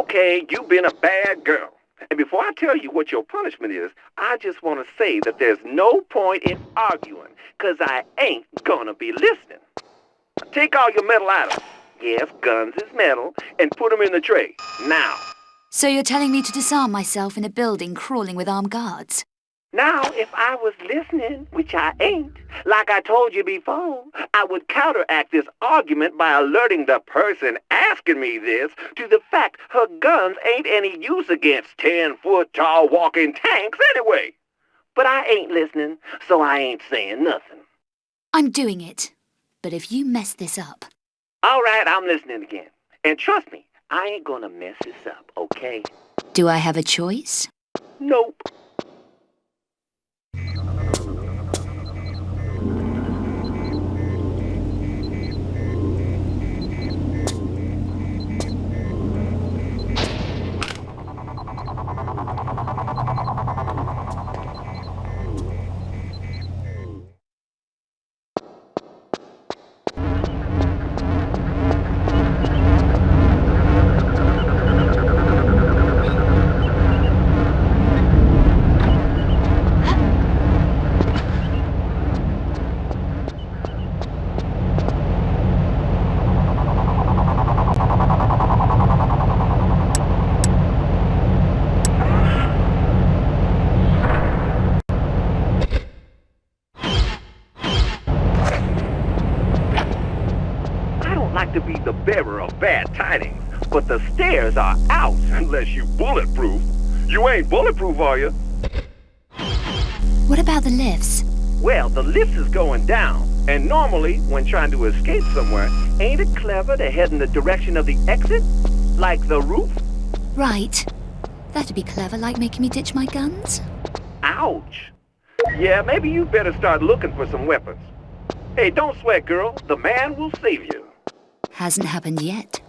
Okay, you've been a bad girl. And before I tell you what your punishment is, I just want to say that there's no point in arguing, because I ain't gonna be listening. Take all your metal items. Yes, guns is metal, and put them in the tray. Now. So you're telling me to disarm myself in a building crawling with armed guards? Now, if I was listening, which I ain't, like I told you before, I would counteract this argument by alerting the person asking me this to the fact her guns ain't any use against 10-foot tall walking tanks anyway. But I ain't listening, so I ain't saying nothing. I'm doing it. But if you mess this up... All right, I'm listening again. And trust me, I ain't gonna mess this up, okay? Do I have a choice? Nope. Are out unless you bulletproof. You ain't bulletproof, are you? What about the lifts? Well, the lift is going down, and normally, when trying to escape somewhere, ain't it clever to head in the direction of the exit? Like the roof? Right. That'd be clever, like making me ditch my guns. Ouch. Yeah, maybe you better start looking for some weapons. Hey, don't sweat, girl. The man will save you. Hasn't happened yet.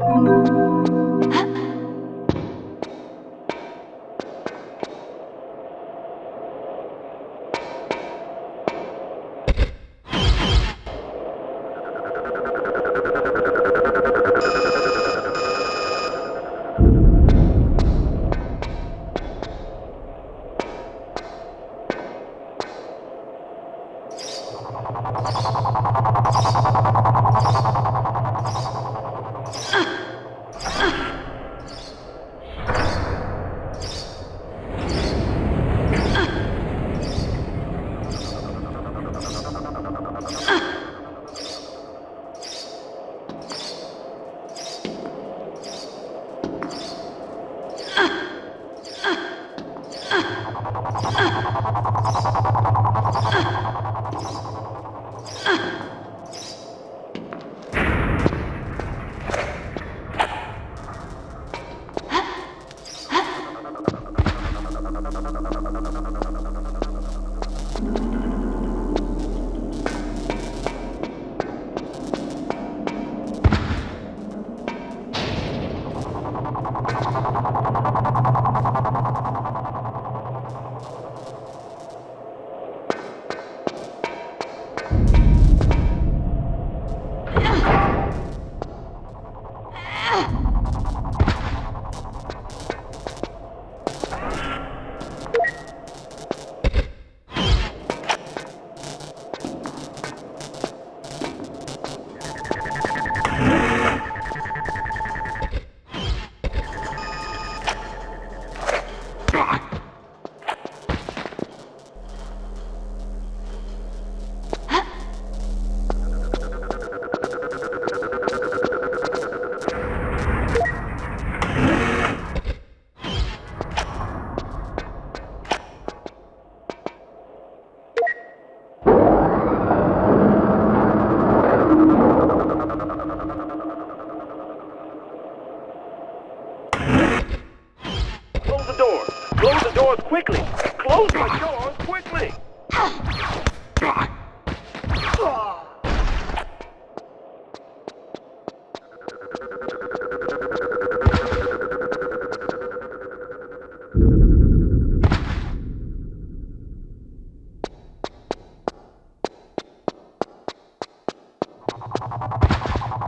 Música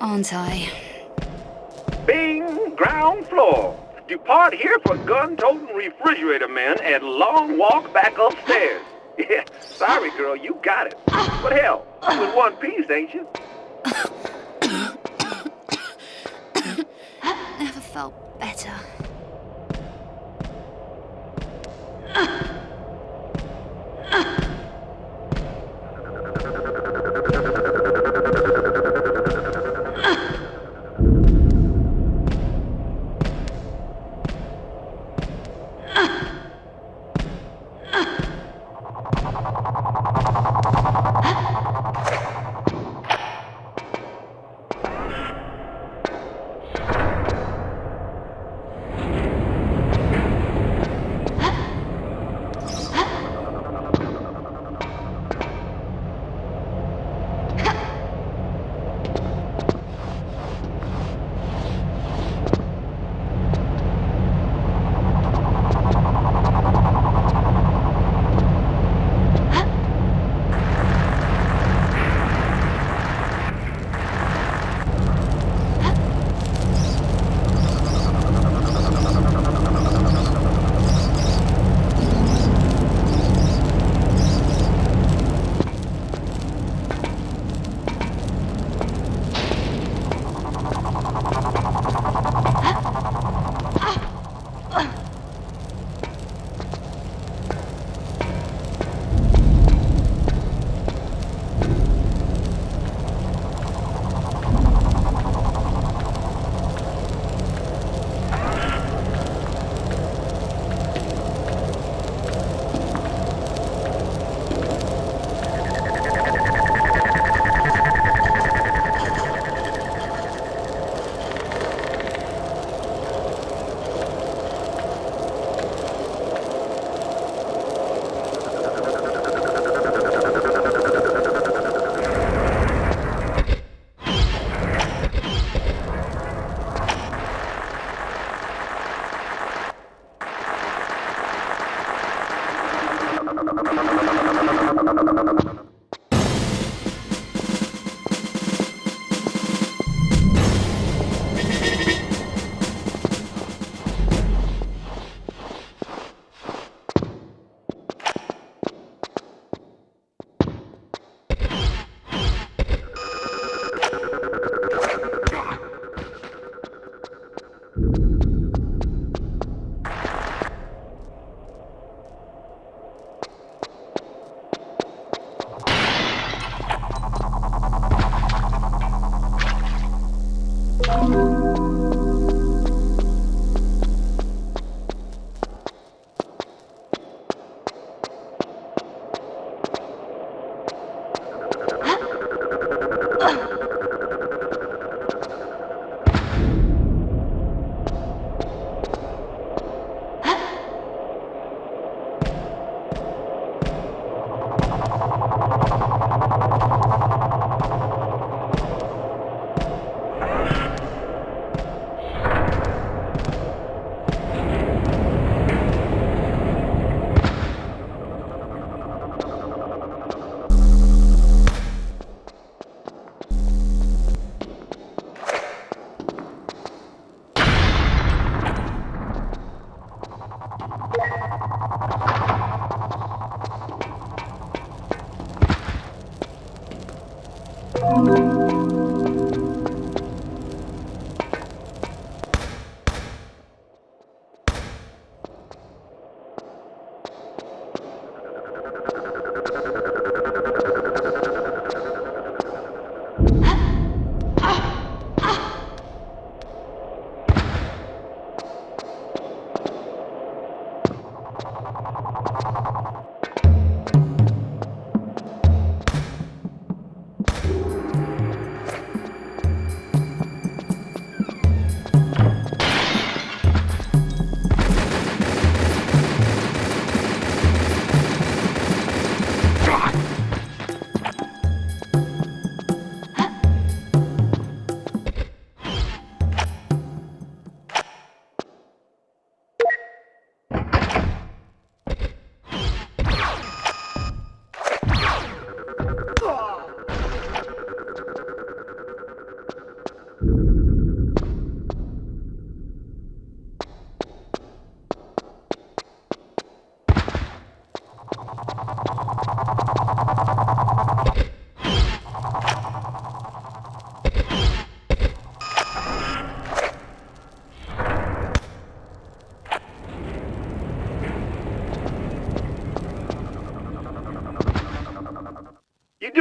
aren't I? Bing! Ground floor. Depart here for gun-toting refrigerator men and long walk back upstairs. Yeah, sorry, girl, you got it. But hell, you in one piece, ain't you? I've never felt better.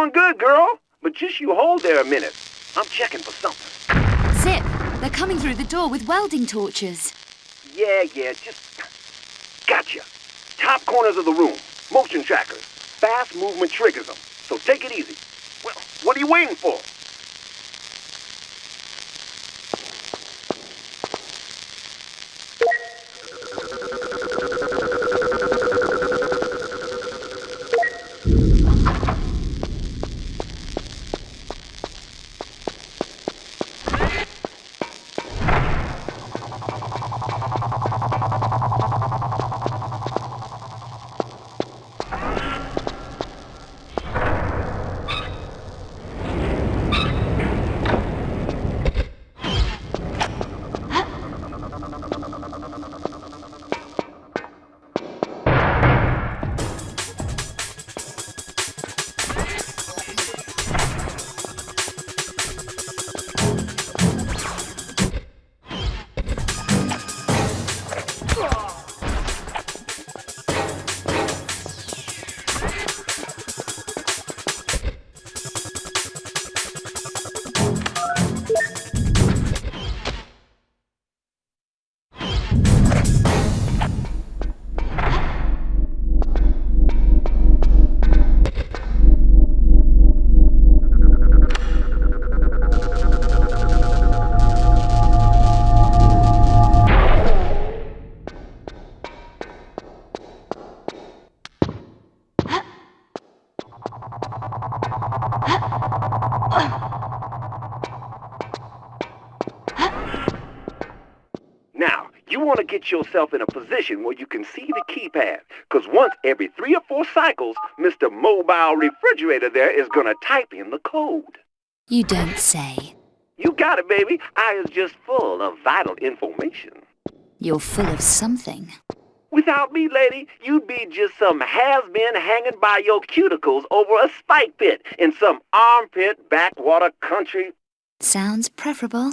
Doing good, girl. But just you hold there a minute. I'm checking for something. Zip, they're coming through the door with welding torches. Yeah, yeah, just... Gotcha. Top corners of the room. Motion trackers. Fast movement triggers them. So take it easy. Well, what are you waiting for? To get yourself in a position where you can see the keypad. Because once every three or four cycles, Mr. Mobile Refrigerator there is going to type in the code. You don't say. You got it, baby. I is just full of vital information. You're full of something. Without me, lady, you'd be just some has-been hanging by your cuticles over a spike pit in some armpit backwater country. Sounds preferable.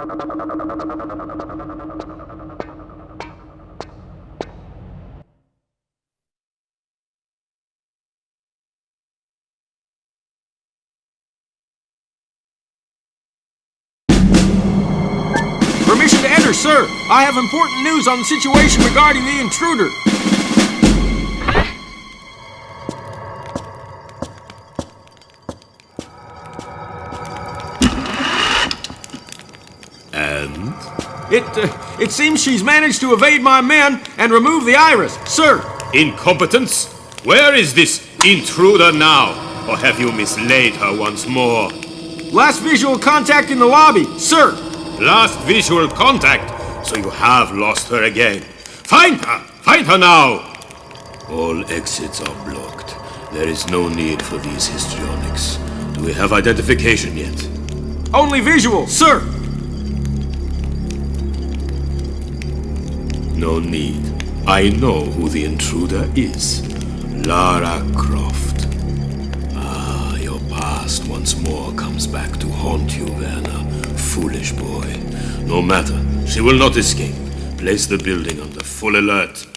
Permission to enter, sir. I have important news on the situation regarding the intruder. It, uh, it seems she's managed to evade my men and remove the iris, sir. Incompetence? Where is this intruder now? Or have you mislaid her once more? Last visual contact in the lobby, sir. Last visual contact, so you have lost her again. Find her! Find her now! All exits are blocked. There is no need for these histrionics. Do we have identification yet? Only visual, sir. No need. I know who the intruder is. Lara Croft. Ah, your past once more comes back to haunt you, Werner. Foolish boy. No matter. She will not escape. Place the building under full alert.